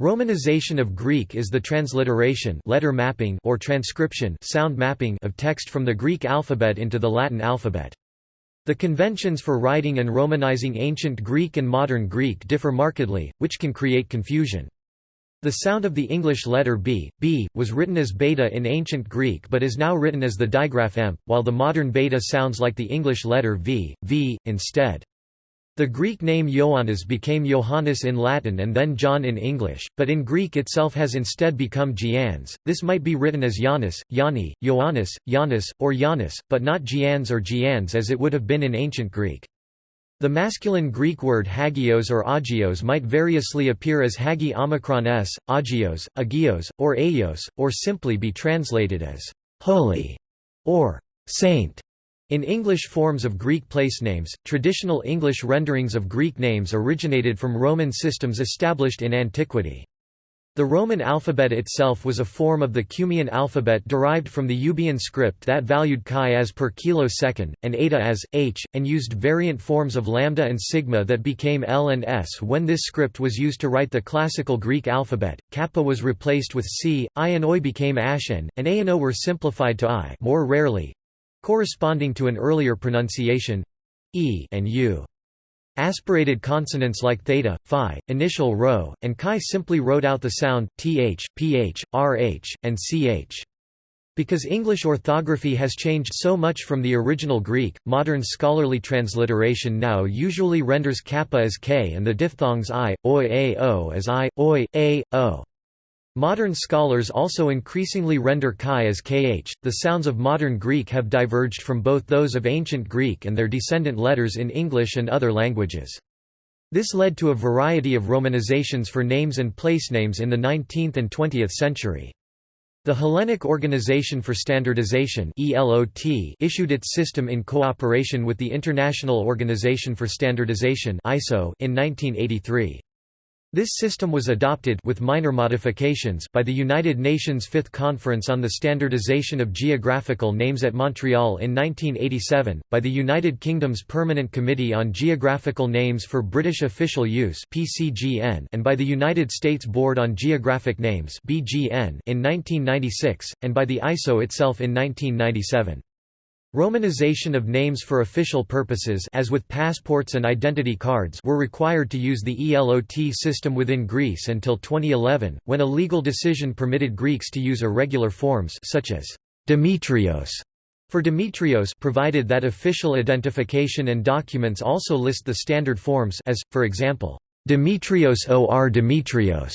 Romanization of Greek is the transliteration letter mapping or transcription sound mapping of text from the Greek alphabet into the Latin alphabet. The conventions for writing and romanizing ancient Greek and modern Greek differ markedly, which can create confusion. The sound of the English letter b, b, was written as beta in ancient Greek but is now written as the digraph m, while the modern beta sounds like the English letter v, v, instead. The Greek name Ioannis became Johannes in Latin and then John in English, but in Greek itself has instead become Giannis. This might be written as Giannis, Yanni, Ioannis, Giannis, or Giannis, but not Gians or Gians as it would have been in ancient Greek. The masculine Greek word hagios or agios might variously appear as hagi omicron s, agios, agios, or aios, or simply be translated as holy or saint. In English forms of Greek placenames, traditional English renderings of Greek names originated from Roman systems established in antiquity. The Roman alphabet itself was a form of the Cumaean alphabet derived from the Euboean script that valued chi as per kilosecond, and eta as, h, and used variant forms of lambda and sigma that became L and S. When this script was used to write the classical Greek alphabet, kappa was replaced with C, I and Oi became Ashen, and A and O were simplified to I more rarely, corresponding to an earlier pronunciation e and u. Aspirated consonants like theta, phi, initial rho, and chi simply wrote out the sound th, ph, rh, and ch. Because English orthography has changed so much from the original Greek, modern scholarly transliteration now usually renders kappa as k and the diphthongs i, oi, a, o as i, oi, a, o. Modern scholars also increasingly render chi as kh. The sounds of modern Greek have diverged from both those of ancient Greek and their descendant letters in English and other languages. This led to a variety of romanizations for names and placenames in the 19th and 20th century. The Hellenic Organization for Standardization issued its system in cooperation with the International Organization for Standardization in 1983. This system was adopted with minor modifications by the United Nations Fifth Conference on the Standardization of Geographical Names at Montreal in 1987, by the United Kingdom's Permanent Committee on Geographical Names for British Official Use and by the United States Board on Geographic Names in 1996, and by the ISO itself in 1997. Romanization of names for official purposes as with passports and identity cards were required to use the ELOT system within Greece until 2011, when a legal decision permitted Greeks to use irregular forms such as Demetrios for Demetrios provided that official identification and documents also list the standard forms as, for example, Demetrios or Demetrios.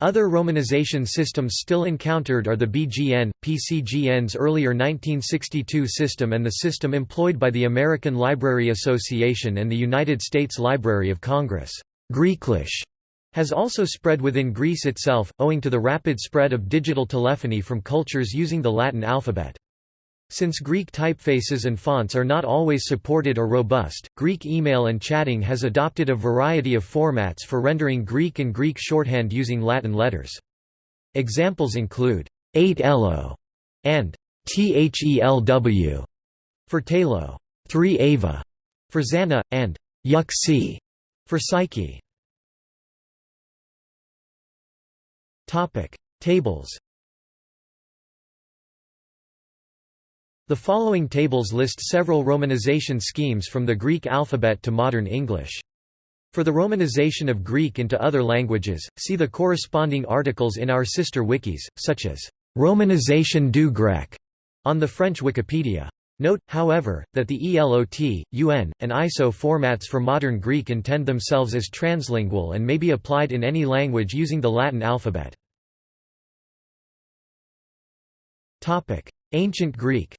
Other romanization systems still encountered are the BGN, PCGN's earlier 1962 system and the system employed by the American Library Association and the United States Library of Congress. Greeklish has also spread within Greece itself, owing to the rapid spread of digital telephony from cultures using the Latin alphabet. Since Greek typefaces and fonts are not always supported or robust, Greek email and chatting has adopted a variety of formats for rendering Greek and Greek shorthand using Latin letters. Examples include 8elo and thelw for Talo, 3 ava for Zana, and yuxi for Psyche. Tables The following tables list several romanization schemes from the Greek alphabet to modern English. For the romanization of Greek into other languages, see the corresponding articles in our sister wikis, such as Romanization du grec on the French Wikipedia. Note, however, that the ELOT, UN, and ISO formats for modern Greek intend themselves as translingual and may be applied in any language using the Latin alphabet. Ancient Greek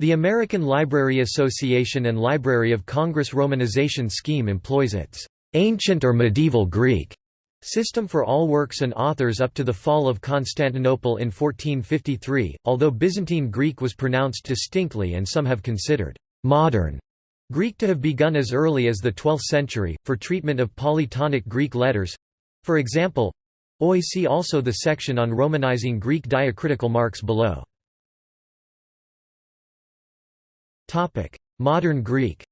The American Library Association and Library of Congress romanization scheme employs its ancient or medieval Greek system for all works and authors up to the fall of Constantinople in 1453, although Byzantine Greek was pronounced distinctly and some have considered modern Greek to have begun as early as the 12th century, for treatment of polytonic Greek letters. For example, Oi see also the section on romanizing Greek diacritical marks below. Modern Greek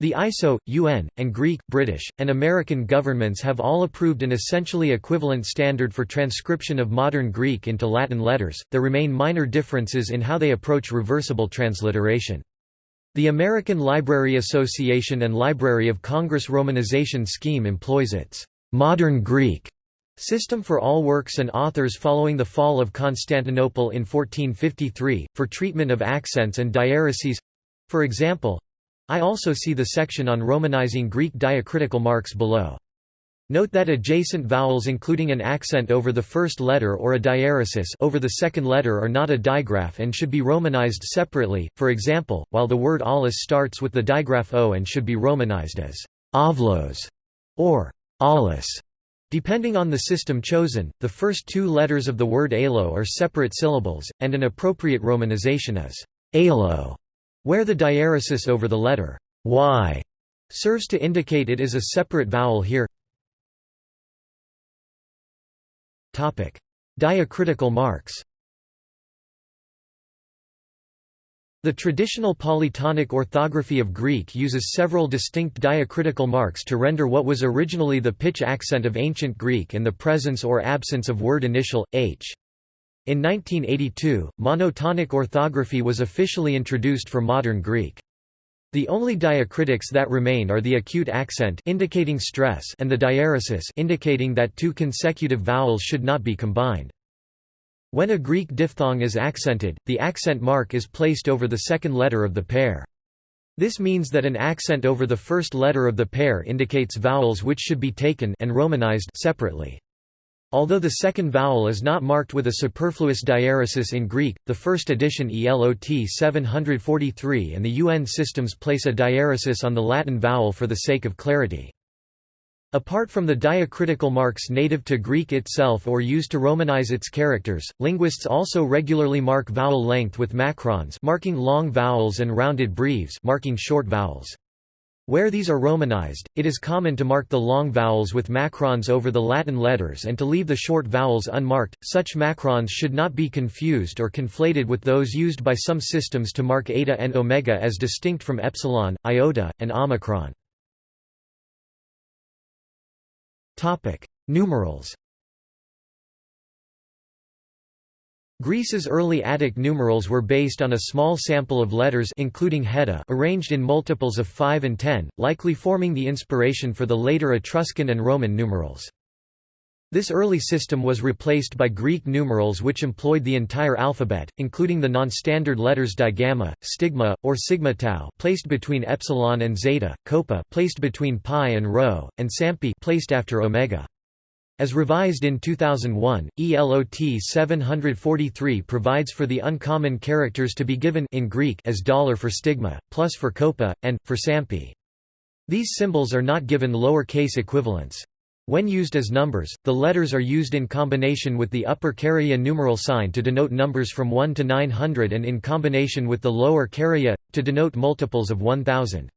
The ISO, UN, and Greek, British, and American governments have all approved an essentially equivalent standard for transcription of modern Greek into Latin letters. There remain minor differences in how they approach reversible transliteration. The American Library Association and Library of Congress romanization scheme employs its modern Greek system for all works and authors following the fall of Constantinople in 1453, for treatment of accents and diaereses for example, I also see the section on romanizing Greek diacritical marks below. Note that adjacent vowels including an accent over the first letter or a diaeresis over the second letter are not a digraph and should be romanized separately, for example, while the word aulos starts with the digraph o and should be romanized as avlos or aulos. Depending on the system chosen, the first two letters of the word alo are separate syllables, and an appropriate romanization is alo where the diaeresis over the letter y serves to indicate it is a separate vowel here. Diacritical marks. The traditional polytonic orthography of Greek uses several distinct diacritical marks to render what was originally the pitch accent of ancient Greek and the presence or absence of word initial, h. In 1982, monotonic orthography was officially introduced for modern Greek. The only diacritics that remain are the acute accent indicating stress and the diaeresis indicating that two consecutive vowels should not be combined. When a Greek diphthong is accented, the accent mark is placed over the second letter of the pair. This means that an accent over the first letter of the pair indicates vowels which should be taken and romanized separately. Although the second vowel is not marked with a superfluous diaeresis in Greek, the first edition ELOT 743 and the UN systems place a diaeresis on the Latin vowel for the sake of clarity. Apart from the diacritical marks native to Greek itself or used to romanize its characters, linguists also regularly mark vowel length with macrons marking long vowels and rounded breves marking short vowels. Where these are romanized, it is common to mark the long vowels with macrons over the Latin letters and to leave the short vowels unmarked. Such macrons should not be confused or conflated with those used by some systems to mark eta and omega as distinct from epsilon, iota, and omicron. Topic: Numerals. Greece's early Attic numerals were based on a small sample of letters including heta arranged in multiples of 5 and 10, likely forming the inspiration for the later Etruscan and Roman numerals. This early system was replaced by Greek numerals which employed the entire alphabet, including the non-standard letters digamma, stigma, or sigma tau placed between epsilon and zeta, koppa placed between pi and rho, and sampi placed after omega. As revised in 2001, ELOT 743 provides for the uncommon characters to be given in Greek as dollar for stigma, plus for koppa, and, for sampi. These symbols are not given lower-case equivalents. When used as numbers, the letters are used in combination with the upper Karya numeral sign to denote numbers from 1 to 900 and in combination with the lower Karya, to denote multiples of 1000.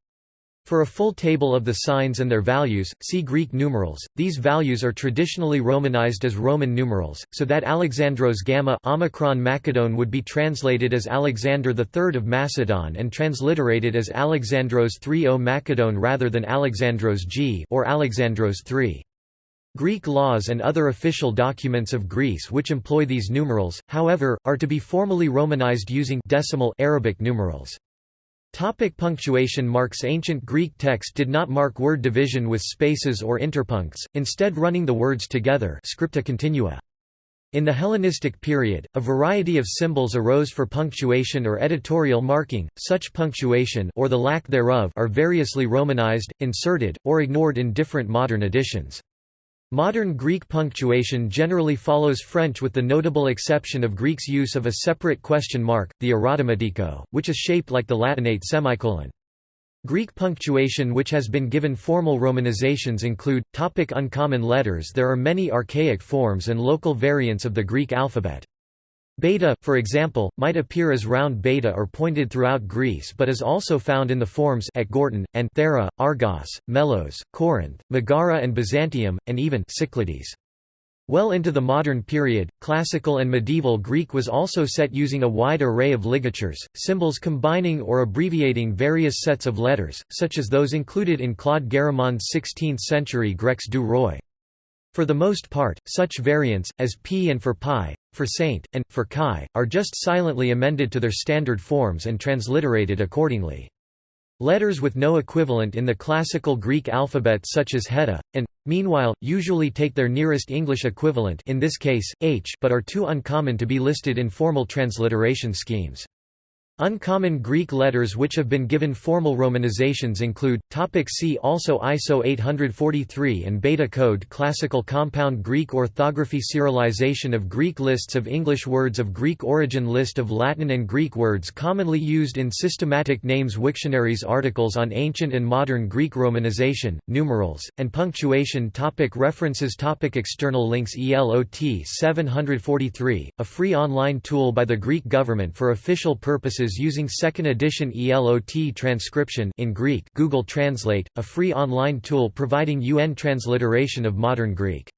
For a full table of the signs and their values, see Greek numerals. These values are traditionally romanized as Roman numerals, so that Alexandros gamma Omicron Macedon would be translated as Alexander III of Macedon and transliterated as Alexandros III O Macedon rather than Alexandros G or Alexandros III. Greek laws and other official documents of Greece which employ these numerals, however, are to be formally romanized using decimal Arabic numerals. Topic punctuation marks Ancient Greek text did not mark word division with spaces or interpuncts, instead running the words together scripta continua. In the Hellenistic period, a variety of symbols arose for punctuation or editorial marking. Such punctuation or the lack thereof are variously romanized, inserted, or ignored in different modern editions. Modern Greek punctuation generally follows French with the notable exception of Greek's use of a separate question mark, the erotomatiko, which is shaped like the Latinate semicolon. Greek punctuation which has been given formal romanizations include, topic uncommon letters There are many archaic forms and local variants of the Greek alphabet. Beta, for example, might appear as round beta or pointed throughout Greece but is also found in the forms at Gortyn, and Thera, Argos, Melos, Corinth, Megara and Byzantium, and even Cyclades. Well into the modern period, classical and medieval Greek was also set using a wide array of ligatures, symbols combining or abbreviating various sets of letters, such as those included in Claude Garamond's 16th-century Grecs du Roi. For the most part, such variants, as p and for pi, for saint, and, for chi, are just silently amended to their standard forms and transliterated accordingly. Letters with no equivalent in the classical Greek alphabet such as heta, and, meanwhile, usually take their nearest English equivalent in this case, h but are too uncommon to be listed in formal transliteration schemes. Uncommon Greek letters which have been given formal romanizations include, topic see also ISO 843 and Beta Code Classical Compound Greek Orthography Serialization of Greek Lists of English words of Greek origin List of Latin and Greek words commonly used in systematic names Wiktionaries Articles on ancient and modern Greek romanization, numerals, and punctuation topic References topic External links ELOT 743, a free online tool by the Greek government for official purposes using second edition ELOT transcription in Greek Google Translate, a free online tool providing UN transliteration of modern Greek.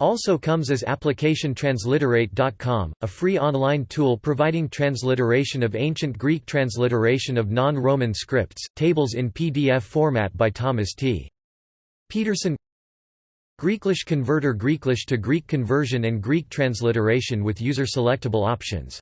Also comes as application transliterate.com, a free online tool providing transliteration of ancient Greek transliteration of non-Roman scripts, tables in PDF format by Thomas T. Pedersen Greeklish Converter Greeklish to Greek conversion and Greek transliteration with user-selectable options